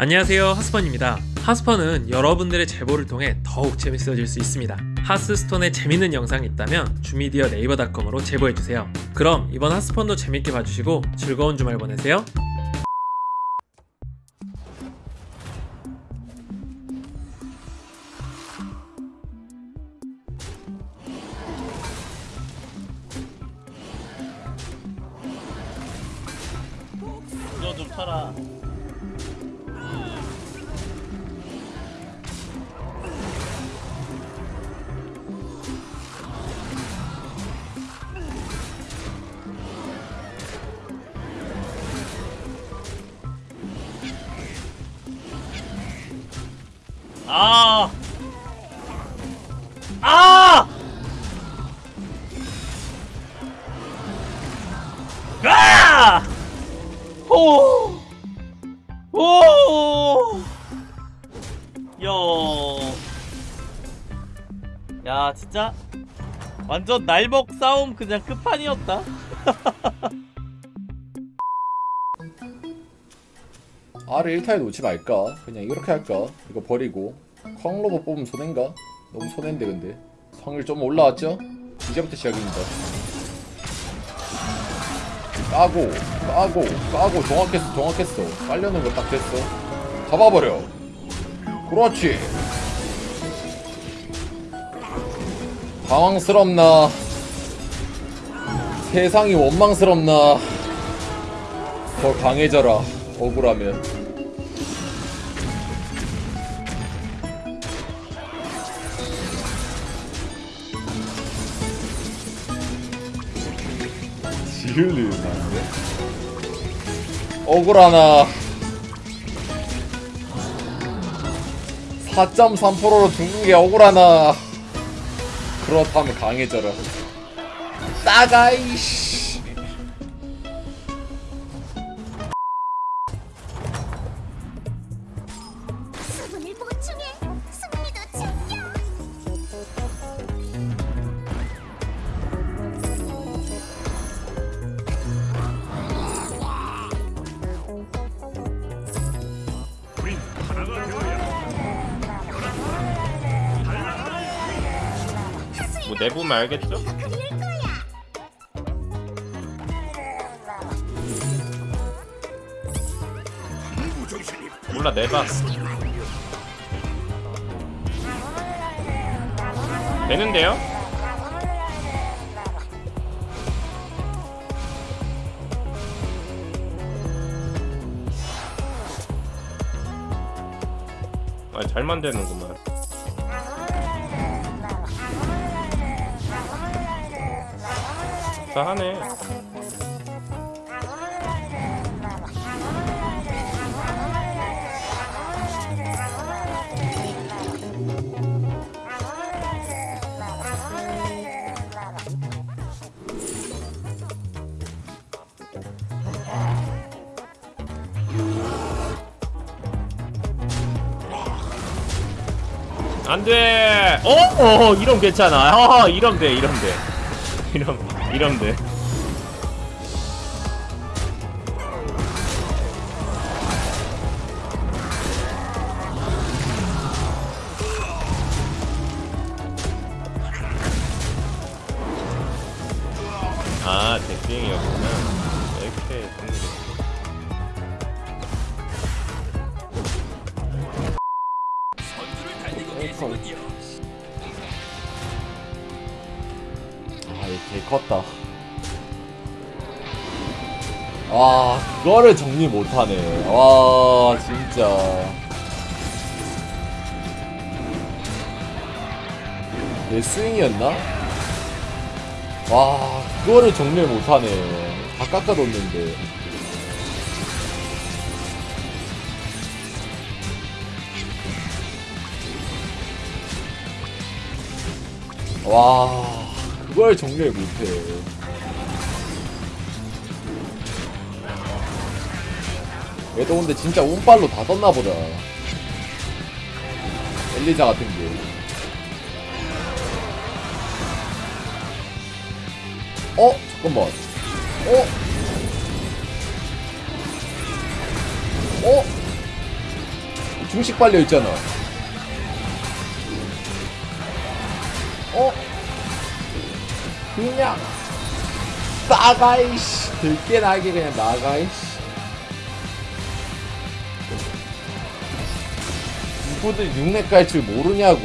안녕하세요 하스펀입니다. 하스펀은 여러분들의 제보를 통해 더욱 재밌어질 수 있습니다. 하스스톤에 재밌는 영상이 있다면 주미디어 네이버닷컴으로 제보해주세요. 그럼 이번 하스펀도 재밌게 봐주시고 즐거운 주말 보내세요. 이거 좀 쳐라. 아! 아! 아! 오! 오! 야. 야, 진짜 완전 날먹 싸움 그냥 끝판이었다. R을 1타에 놓지 말까? 그냥 이렇게 할까? 이거 버리고. 콩로버 뽑으면 손해인가? 너무 손해인데 근데. 성일 좀 올라왔죠? 이제부터 시작입니다. 까고 까고 까고. 정확했어 정확했어. 깔려는 거 딱 됐어. 잡아버려. 그렇지. 당황스럽나? 세상이 원망스럽나? 더 강해져라. 억울하면 지을리는 안돼 억울하나. 4.3%로 죽는 게 억울하나. 그렇다면 강해져라. 따가이씨 내보면 알겠죠? 몰라 내봐. 되는데요? 아, 잘 만드는구만. 다 하네. 안 돼! 어? 어, 이럼 괜찮아. 어, 이럼 돼, 이럼 돼. 이럼, 돼. 아, 덱빙이었구나. 이렇게 정리 아, 이거 개 컸다. 아, 그거를 정리 못하네. 와, 진짜. 내 스윙이었나? 와, 그거를 정리를 못하네. 다 깎아뒀는데. 와, 그걸 정리를 못해. 얘도 근데 진짜 운빨로 다 떴나 보다. 엘리자 같은 게. 어? 잠깐만. 어? 어? 중식 빨려 있잖아. 어? 그냥 나가 이씨. 들깨 나게 그냥 나가 이씨. 누구들 육내 깔줄 모르냐고